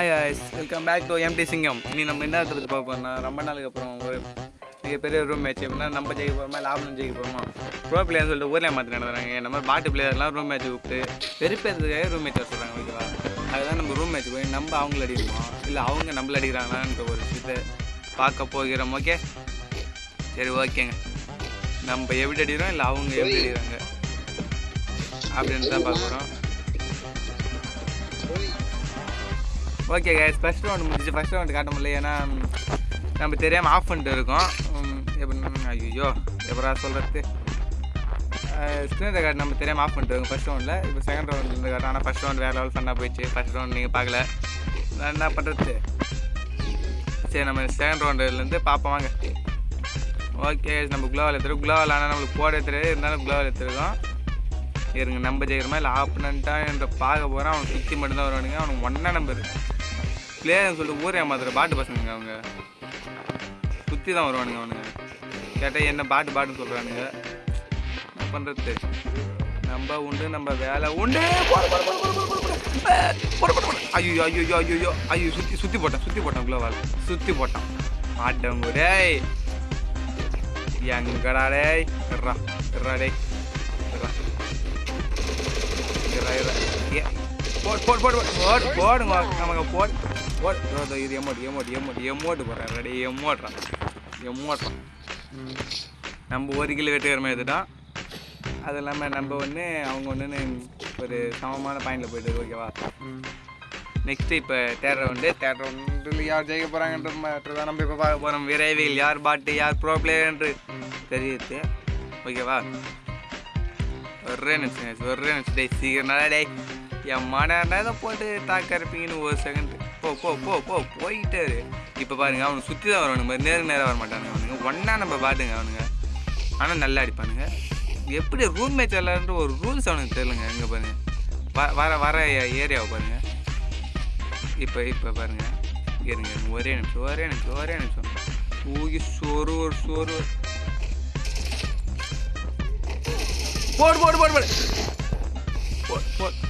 Hi guys welcome back to MD Singam இனி நம்ம என்ன எடுத்து பார்க்க ரொம்ப நாளுக்கு அப்புறம் ஒரு மிகப்பெரிய ரூம் மேட்ச் எப்படின்னா நம்ம ஜெயிக்க போகிறோமா லாபம் ஜெயிக்க போகிறோமா ப்ரோ பிளேயர்னு சொல்லிட்டு ஊரில் மாற்றி நடத்துறாங்க. இந்த மாதிரி பாட்டு பிளேயர்லாம் ரூம் மேட்ச் கூப்பிட்டு வெறுப்பேறதுக்காக ரூம் மேட்ச் வச்சுருக்காங்க ஓகேவா அதுதான் நம்ம ரூம் மேட்ச் போய் நம்ம அவங்கள அடிக்கிறோம்? இல்லை அவங்க நம்மள அடிக்கிறாங்களான்ற ஒரு விஷயத்தை பார்க்க போகிறோம் ஓகே சரி ஓகேங்க. நம்ம எப்படி அடிக்கிறோம் இல்லை அவங்க எப்படி அடிக்கிறாங்க? அப்படின்னு தான் பார்க்க போகிறோம் ஓகே கைஸ் ஃபஸ்ட் ரவுண்ட் முடிஞ்சு ஃபஸ்ட் ரவுண்ட் காட்ட முடியல. ஏன்னா நம்ம தெரியாமல் ஆஃப் பண்ணிட்டு இருக்கோம். எப்படி ஐயோ எப்படா சொல்கிறது ஸ்க்ரீன் கார்டு நம்ம தெரியாமல் ஆஃப் பண்ணிட்டு இருக்கோம் ஃபஸ்ட் ரவுண்டில் இப்போ செகண்ட் ரவுண்ட் இருந்து காட்டும் ஆனால் ஃபஸ்ட் ரவுண்ட் வேறு லெவல் ஃபன்னாக போயிடுச்சு. ஃபஸ்ட் ரவுண்ட் நீங்கள் பார்க்கல. நான் என்ன பண்ணுறது சரி நம்ம செகண்ட் ரவுண்டுலேருந்து பார்ப்போம் வாங்க. ஓகே நம்ம குளோவால் எடுத்துருக்கோம். குளோவால் ஆனால் நம்மளுக்கு போட தெரியாது இருந்தாலும் குளோவால் எடுத்துருக்கோம். இருங்க நம்ம ஜெயிக்கிறோமா? இல்லை ஆப்பனண்ட்டா என்ற பார்க்க போகிறான் அவனுக்கு சுற்றி மட்டும்தான் வருவானுங்க. அவனுக்கு ஒன்றா நம்பர் பிளேயர்னு சொல்லிட்டு ஊரே ஏமாத்துற பாட்டு பசங்க அவங்க. சுற்றி தான் வருவானுங்க அவனுங்க. கேட்டால் என்ன பாட்டு பாட்டுன்னு சொல்கிறானுங்க என்ன பண்ணுறது நம்ம உண்டு நம்ம வேலை உண்டு. ஐயோ ஐயோ ஐயோ ஐயோ ஐயோ. சுற்றி சுற்றி போட்டான் சுற்றி போட்டான் குளோவால் சுற்றி போட்டான். ஆட்டவங்க டேய். எங்கடா டேய். இறா இறா டேய். இறா. இறா இறா. போட் போடுங்க. நமக்கு போட். ஓட் இதோ, இதோ, இது எமோட் எமோட் எமோட் எமோட்டு போடுறேன் ரெடி எமோட்றான் எமோட்றான் நம்ம ஒரு கிலோ வெட்டுக்கிற இதுதான் அது இல்லாமல் நம்ம ஒன்று அவங்க ஒன்றுன்னு ஒரு சமமான பாயிண்டில் போயிட்டு ஓகேவா நெக்ஸ்ட்டு இப்போ தேர்ட் ரவுண்டு தேர்ட் ரவுண்டில் யார் ஜெயிக்க போகிறாங்கன்ற மாதிரி தான் நம்ம இப்போ பார்க்க போகிறோம் விரைவில் யார் பாட்டு யார் ப்ரோ பிளேயர்ன்று தெரியுது. ஓகேவா ஒரே நிமிஷம் ஒரே நிமிஷம். டே சீக்கிரம் டே என் மன போட்டு தாக்க இருப்பீங்கன்னு ஒரு செகண்ட் போ போ போ போ போயிட்டாரு இப்போ பாருங்க அவனுக்கு சுற்றி தான் வருவானுங்க. மாதிரி நேருக்கு நேராக வர மாட்டானுங்க அவனுங்க. ஒன்றா நம்ம பாட்டுங்க அவனுங்க. ஆனால் நல்லா அடிப்பானுங்க. எப்படி ரூம் மேட்ச் விளாட்ற ஒரு ரூல்ஸ் அவனுக்கு தெரியலங்க. இங்கே பாருங்க. வ- வர வர ஏரியாவை பாருங்க. இப்போ இப்போ பாருங்க. இருங்க ஒரே நிமிஷம் ஒரே நிமிஷம் ஒரே நிமிஷம். தூக்கி சோறு ஒரு சோறு. போடு போடு போடு போடு. போடு போடு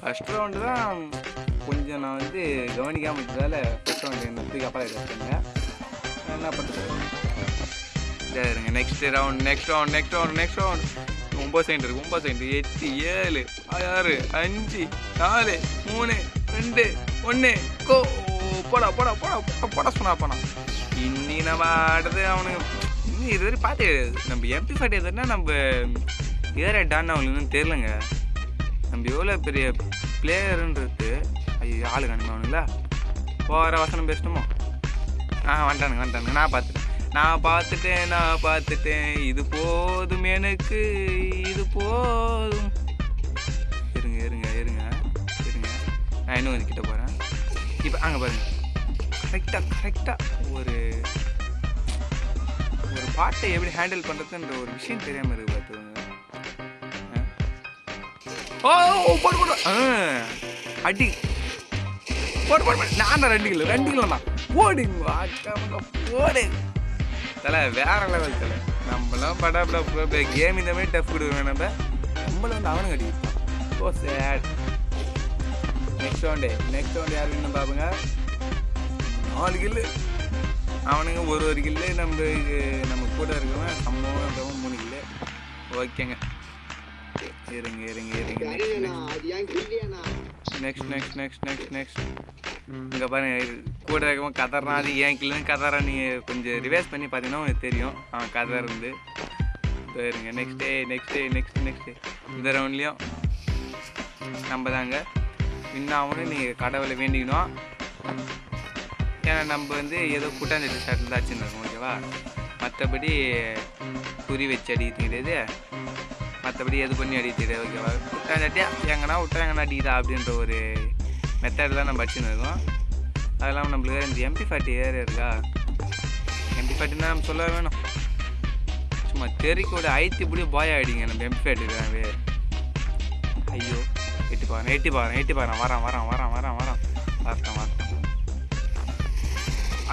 ஃபஸ்ட் ரவுண்டு தான் கொஞ்சம் நான் வந்து கவனிக்காமல் இருந்ததால் ஃபஸ்ட் ரவுண்டு என்ன அப்புறம் எடுத்துருங்க என்ன பண்ணுறது சரிங்க next round next round next round next round ஒம்பது செகண்ட் இருக்குது ஒம்பது செகண்ட் எட்டு ஏழு ஆறு அஞ்சு நாலு மூணு ரெண்டு ஒன்று கோ போடா போடா போடா போடா போடா சொன்னா போனா. இன்னி நம்ம ஆடுறது அவனுக்கு இன்னும் இதுவரை பார்த்து நம்ம எம்பி ஃபார்ட்டி எதுனா நம்ம ஏற டான் அவங்களுக்கு தெரிலங்க நம்ம எவ்வளோ பெரிய பிளேயருன்றது ஐயோ ஆளு காணுமா போகிற வசனம் பேசணுமோ ஆ வந்துட்டானுங்க வந்துட்டானுங்க நான் பார்த்துட்டேன். நான் பார்த்துட்டேன் நான் பார்த்துட்டேன். இது போதும் எனக்கு இது போதும். இருங்க இருங்க இருங்க இருங்க. நான் இன்னும் கொஞ்சம் கிட்ட போகிறேன் இப்போ அங்கே பாருங்கள் கரெக்டாக கரெக்டாக ஒரு ஒரு பாட்டை எப்படி ஹேண்டில் பண்ணுறதுன்ற ஒரு விஷயம் தெரியாமல் இருக்குது பார்த்துக்கோங்க. ஓ ஓ, போடு போடு. ஆ அடி. போடு போடு போடு. நான் தான் ரெண்டு கிலோ ரெண்டு கிலோ தான் போடுங்க போடு. தலை வேற லெவல் தலை. நம்மளாம் படாபடா கேம் இந்த மாதிரி டஃப் கொடுக்குறோம் நம்ம நம்மள வந்து அவனும் அடி. ஓ sad next round next round யார் வேணும் பாருங்க நாலு கில்லு அவனுங்க ஒரு ஒரு கில்லு நம்ம நம்ம கூட இருக்கவன் சம்பவம் மூணு கில்லு ஓகேங்க. இருங்க இருங்க இருங்க next next next next next இங்கே பாருங்க கூட இருக்கவன் கதறான் அது ஏன் கில்லுன்னு கதறான் நீங்கள் கொஞ்சம் ரிவைஸ் பண்ணி பார்த்தீங்கன்னா உங்களுக்கு தெரியும். அவன் கதை இருந்து. இருங்க next day next day next next இந்த ரவுண்ட்லேயும் நம்ம தாங்க இன்னும் அவனு நீங்கள் கடவுளை வேண்டிக்கணும். ஏன்னா நம்ம வந்து ஏதோ கூட்டாஞ்சட்டி ஷர்ட்டில் தான் அடிச்சுருக்கோம் ஓகேவா மற்றபடி குறி வச்சு அடிக்கிறது கிடையாது மற்றபடி எது பண்ணி அடிக்கிறது ஓகேவா? விட்டா இல்லாட்டியா எங்கன்னா விட்டா எங்கன்னா அடிக்கிறா அப்படின்ற ஒரு மெத்தட் தான் நம்ம அடிச்சுன்னு இருக்கோம். அது இல்லாமல் நம்மளுக்கு இந்த எம்பி ஃபார்ட்டி ஏர் இருக்கா? எம்பி ஃபார்ட்டினா நம்ம சொல்ல வேணும். சும்மா தெறிக்கோட ஐத்தி இப்படி பாய் ஆகிடுங்க நம்ம எம்பி ஃபார்ட்டி ஐயோ எட்டி பாருங்க எட்டி பாருங்க எட்டி பாருங்க. வரான் வரான் வரான் வரான் வரான். வரட்டும் வரட்டும்.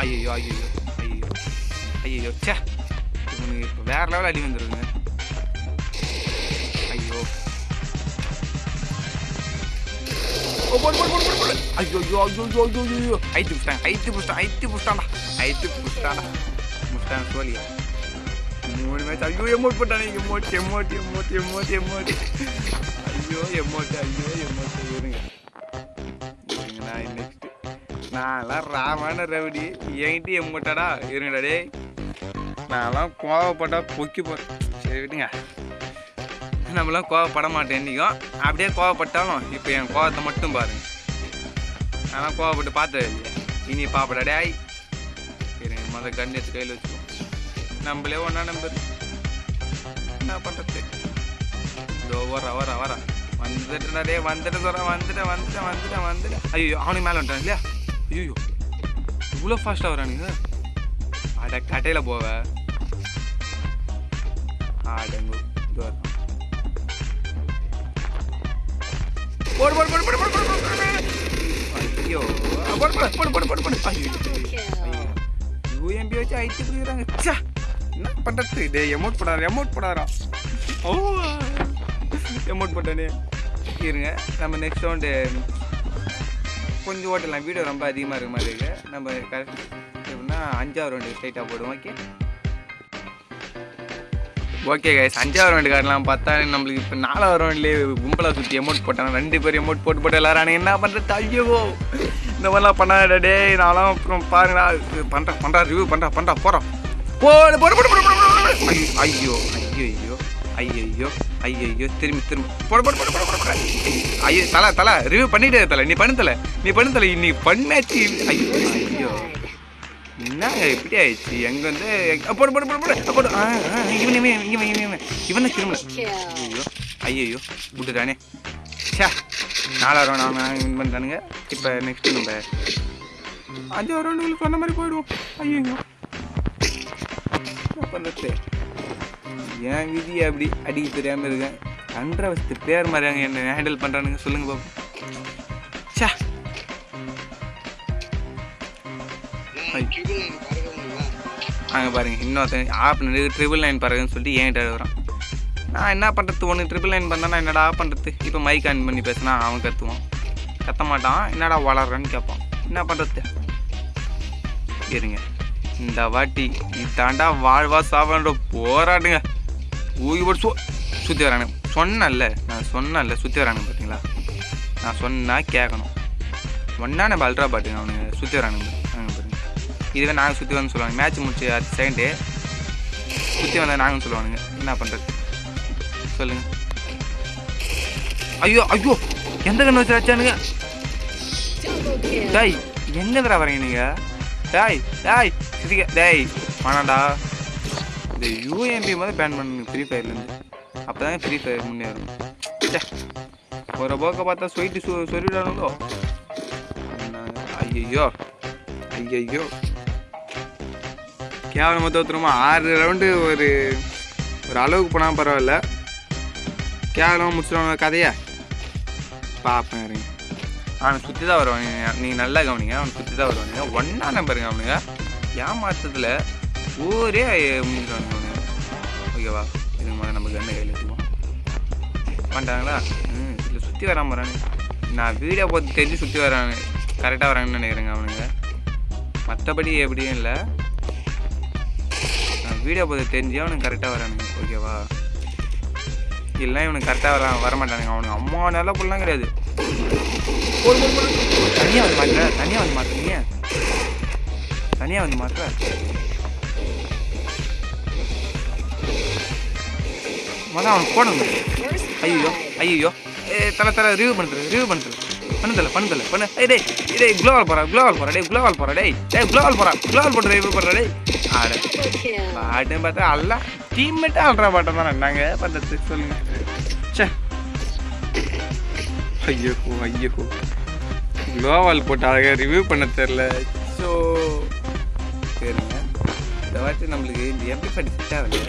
ஐயோ ஐயோ ஐயோ ஐயோ ச்சே. இவனுக்கு இப்போ வேற லெவல் அடி வந்துருங்க போடு, போடு, போடு, போடு, ஐயோ ஐயோ ஐயோ ஐயோ ஐயோ ஐயோ ஐத்து புஷ்டாங்க ஐத்து புஷ்டான் ஐத்து புஷ்டான்டா ஐத்து புஷ்டான்டா முஷ்டான் சோழியா மூணு மேட்ச் ஐயோ emote போட்டானே emote emote emote emote emote ஐயோ எமோட் ஐயோ எமோட் இருங்க. இருங்க நெக்ஸ்ட் நான்லாம் ராமான ரவுடி. என்கிட்ட எம்மோட்டாடா இருங்கடா டேய். நான்லாம் கோவப்பட்டா பொக்கி போ சரி விட்டுங்க நம்மளாம் கோவப்பட மாட்டேன் என்றைக்கும் அப்படியே கோவப்பட்டாலும் இப்போ என் கோவத்தை மட்டும் பாருங்க. ஆனால் கோவப்பட்டு பார்த்தது இனி பாப்படா டேய். சரி மொதல் கண்ணு எடுத்து கையில் வச்சுக்கோ. நம்மளே ஒன்றா நம்பர் என்ன பண்ணுறது இதோ வர வர வர வந்துட்டு டே வந்துட்டு சொல்கிறேன் வந்துட்டேன் வந்துட்டேன் வந்துட்டேன் வந்துட்டேன் ஐயோ அவனுக்கு மேலே வந்துட்டான் இல்லையா? ஐயோ இவ்வளோ ஃபாஸ்ட்டாக வரானுங்க அட கடையில் போவ. ஆடங்கு போடு போடு போடு போடு போடு போடு போடு ஐயோ போடு போடு போடு போடு போடு போடு ஐயோ யூஎம்பி வச்சு ஐடி பிடிக்கிறாங்க ச்சே என்ன பண்ணுறது டே எமௌண்ட் போடாத எமௌண்ட் போடாதா ஓ எமௌண்ட் போட்டானே இருங்க நம்ம நெக்ஸ்ட் ரவுண்டு கொஞ்சம் ஓட்டலாம் வீடியோ ரொம்ப அதிகமாக இருக்க மாதிரி இருக்கு நம்ம கரெக்ட் எப்படின்னா அஞ்சாவது ரவுண்டு ஸ்ட்ரைட்டாக போடுவோம் ஓகே ஓகே கைஸ் அஞ்சாவது ரவுண்டு காட்டலாம் பார்த்தா நம்மளுக்கு இப்போ நாலாவது ரவுண்ட்லேயே கும்பலாக சுற்றி அமௌண்ட் போட்டாங்க. ரெண்டு பேரும் அமௌண்ட் போட்டு போட்டு எல்லாரும் என்ன பண்ணுறது ஐயோ இந்த மாதிரிலாம் பண்ணாடா டேய். நான்லாம் அப்புறம் பாருங்களா பண்ணுறேன் பண்ணுறா ரிவ்யூ பண்ணுறா பண்ணுறா போகிறோம் போடு. போடு போடு போடு ஐயோ ஐயோ ஐயோ ஐயோ ஐயோ ஐயோ ஐயோ திரும்பி திரும்பி. போட போட போட போட போட ஐயோ தலை தலை. ரிவ்யூ பண்ணிட்டே தலை. நீ பண்ணு தலை. நீ பண்ணு தலை. நீ பண்ணாச்சு ஐயோ ஐயோ. என்னங்க இப்படி ஆயிடுச்சு. எங்க வந்து போடு போடு போடு போடு. போடு. இவன் இவன் இவன் இவன் இவன். இவன் திரும்பல ஐயோ ஐயோ விட்டுட்டானே நாலாவது ரவுண்ட் அவன் வின் பண்ணிட்டானுங்க. இப்போ நெக்ஸ்ட் நம்ம அஞ்சாவது ரவுண்டு சொன்ன மாதிரி போயிடுவோம். ஐயோ பண்ணுறது என் விதி அப்படி அடிக்க தெரியாமல் இருக்கேன். வசத்து பேர் மாதிரி என்ன ஹேண்டில் பண்ணுறானுங்க சொல்லுங்க பாப்போம். ச்சே. அங்கே பாருங்க இன்னொருத்தன் ஆப் ட்ரிபிள் நைன் பாருங்கன்னு சொல்லிட்டு என்கிட்ட எழுதுறான் நான் என்ன பண்ணுறது ஒன்று ட்ரிபிள் நைன் பண்ணா என்னடா பண்ணுறது இப்போ மைக் ஆன் பண்ணி பேசினா அவன் கற்றுவான் கத்த மாட்டான் என்னடா வளர்றன்னு கேட்பான். என்ன பண்ணுறது இருங்க. இந்த வாட்டி இதாண்டா வாழ்வா சாவான்ற போராடுங்க. ஊகி போட்டு சு சுற்றி வரானுங்க. சொன்னல நான் சொன்னேன்ல சுற்றி வரானுங்க பார்த்தீங்களா நான் சொன்னால் கேட்கணும் ஒன்றா நம்ம அல்ட்ரா பாட்டுங்க அவனுங்க சுற்றி வரானுங்க. இதுவே நாங்கள் சுற்றி வந்து சொல்லுவாங்க மேட்ச் முடிச்சு அடுத்த செகண்டு சுற்றி வந்தால் நாங்கள் சொல்லுவானுங்க. என்ன பண்ணுறது சொல்லுங்கள் ஐயோ ஐயோ! எந்த கண்ணு வச்சு வச்சானுங்க டேய் எங்கேருந்துடா வரீங்க நீங்கள் டேய் டேய் சிரிக்க. டேய் வேணாண்டா இந்த யூஎம்பி மாதிரி பேன் பண்ணுங்க ஃப்ரீ ஃபயர்லேருந்து அப்போ தான் ஃப்ரீ ஃபயர் முன்னேறும் ஒரு போக்க பார்த்தா ஸ்வீட்டு சொ சொல்லிவிடானுங்களோ ஐயோ ஐயோ கேவலமாக தோற்றுருமா ஆறு ரவுண்டு ஒரு ஒரு அளவுக்கு போனால் பரவாயில்ல. கேவலமாக முடிச்சிடுவாங்க கதையை? பார்ப்பேன் இருங்க அவனை சுற்றி தான் வருவானுங்க. நீங்கள் நல்லா கவனிங்க அவனை சுற்றி தான் வருவானுங்க. ஒன்றா நம்பருங்க அவனுங்க. ஏமாத்தத்தில் ஊரே முடிஞ்சிடுவானுங்க அவனுங்க. ஓகேவா இதுக்கு முதல்ல நம்ம கண்ணை கையில் எடுத்துக்குவோம் பண்ணிட்டாங்களா ம் இல்லை சுற்றி வராமல் வராங்க நான் வீடியோ பார்த்து தெரிஞ்சு சுற்றி வராங்க கரெக்டாக வராங்கன்னு நினைக்கிறேங்க அவனுங்க. மற்றபடி எப்படியும் இல்லை. வீடியோ பார்த்து தெரிஞ்சு அவனுக்கு கரெக்டாக வரானுங்க. ஓகேவா இல்லை இவனுக்கு கரெக்டாக வர வரமாட்டானுங்க. அவனுக்கு அம்மா நல்ல புல்லாம் கிடையாது. தனியாக வந்து மாட்டுற. தனியாக வந்து மாட்டுறீங்க தனியாக வந்து மாட்டுற. முதல்ல அவனுக்கு போடணும் ஐயோ ஐயோ ஏ தலை தலை ரிவ்யூ பண்ணுறது ரிவ்யூ பண்ணுறது பண்ணுதல பண்ணுதல பண்ணு. டேய் டேய் குளோவால் போறா குளோவால் போறா டேய் குளோவால் போறா டேய். டேய் குளோவால் போறா குளோவால் போட்டு ரிவ்யூ பண்ணுறா டேய். ஆட பாட்டுன்னு பார்த்தா அல்ல டீம்மேட்டாக ஆடுற பாட்டம் தான். நாங்க பண்ணுறது சொல்லுங்க. சே ஐயோ ஐயோ. குளோவால் போட்டு அழகாக ரிவ்யூ பண்ண தெரில ஸோ சரிங்க. இந்த வாட்டி நம்மளுக்கு இந்த எம்பி பண்ணி செட் ஆகல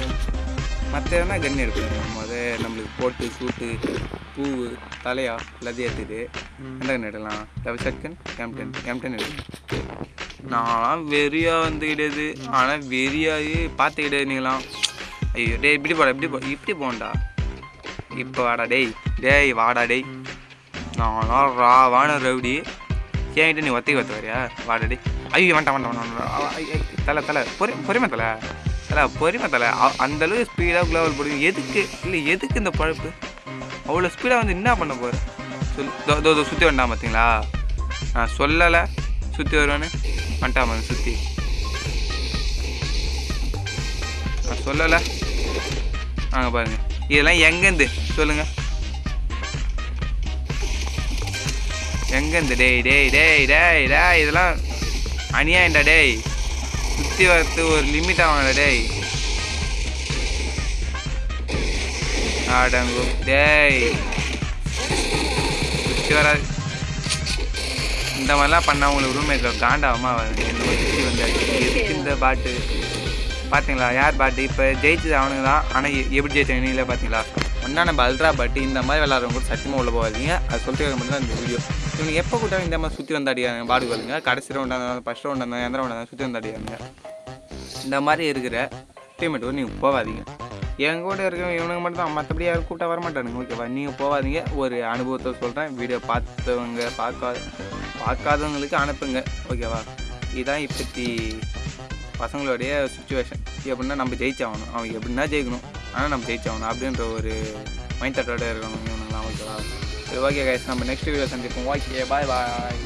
மற்ற எதனா கன் எடுக்கணும் முத நம்மளுக்கு போட்டு சூட்டு பூவு தலையா எல்லாத்தையும் எடுத்துட்டு எந்த கன் எடுக்கலாம். Double second M ten M ten எடுக்கணும் நான் வெறியா வந்து கிடையாது ஆனால் வெறியாகி பார்த்து கிடையாது நீங்களாம் ஐயோ டேய் இப்படி போடா இப்படி போ இப்படி போண்டா இப்போ வாடா டேய் டேய் வாடா டேய். நான்லாம் ராவான ரவுடி. என்கிட்ட நீ ஒத்தைக்கு ஒத்த வரியா? வாடா டேய். ஐயோ வேண்டாம் வேண்டாம் வேண்டாம் தலை தலை பொறி பொறுமை தலை. தலை பொறுமை தலை. அ- ஸ்பீடாக குளோபல் போடுங்க எதுக்கு? இல்லை எதுக்கு இந்த பழப்பு? அவ்வளோ ஸ்பீடாக வந்து என்ன பண்ண போகிற சொல் தோ தோ சுற்றி வேண்டாம் பார்த்தீங்களா நான் சொல்லலை. சுற்றி வருவேன்னு வந்துட்டாம சுற்றி நான் சொல்லலை. நாங்கள் பாருங்கள் இதெல்லாம் எங்கேருந்து? சொல்லுங்கள் எங்கேருந்து? டேய் டேய் டேய் டேய் டேய் இதெல்லாம் அநியாயம்டா டேய். சுற்றி வரத்து ஒரு லிமிட் ஆகணும்டா டேய். ஆடங்கு டேய். சுற்றி வர இந்த மாதிரிலாம் பண்ணால் உங்களுக்கு ரூம் காண்டாகுமா? காண்டாவமா சுற்றி வந்தாச்சு இந்த பாட்டு? பார்த்தீங்களா யார் பாட்டு? இப்போ ஜெயிச்சது அவனுங்க தான். ஆனால் எப்படி ஜெயிச்சாங்க இல்லை பார்த்தீங்களா ஒன்றா நம்ம அல்ட்ரா இந்த மாதிரி விளாட்றவங்க கூட சத்தியமாக உள்ள போகாதீங்க. அது சொல்லிட்டு மட்டும் தான் இந்த வீடியோ இவங்க எப்போ கூட்டாலும் இந்த மாதிரி சுற்றி வந்தாடியாங்க பாடு வருங்க கடைசி ரவுண்டாக இருந்தாலும் ஃபஸ்ட் ரவுண்டாக இருந்தாலும் எந்த ரவுண்டாக சுற்றி வந்தாடியாங்க இந்த மாதிரி இருக்கிற டீமேட் கூட நீங்கள் போகாதீங்க. என் கூட இருக்கிறவங்க இவனுக்கு மட்டும் தான். மற்றபடி யாரும் கூப்பிட்டா வர மாட்டானுங்க ஓகேவா நீங்கள் போகாதீங்க. ஒரு அனுபவத்தை சொல்கிறேன் வீடியோ பார்த்தவங்க பார்க்காத பார்க்காதவங்களுக்கு அனுப்புங்க. ஓகேவா இதுதான் இப்பத்தி பசங்களுடைய சுச்சுவேஷன் எப்படின்னா நம்ம ஜெயிச்சாகணும். அவங்க எப்படின்னா ஜெயிக்கணும். ஆனால் நம்ம ஜெயிச்சவனா அப்படின்ற ஒரு மைண்ட் தாட்டோட இருக்கணும். இவனுங்களாம் ஓகேவா சரி ஓகே கைஸ் நம்ம நெக்ஸ்ட் வீடியோ சந்திப்போம். ஓகே பாய் பாய்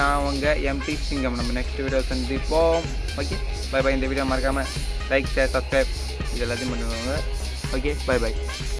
நான் உங்கள் எம்டி சிங்கம் நம்ம நெக்ஸ்ட் வீடியோ சந்திப்போம். ஓகே பை பாய் இந்த வீடியோ மறக்காமல் லைக் ஷேர் சப்ஸ்கிரைப் இது எல்லாத்தையும் பண்ணுவாங்க ஓகே பை பாய்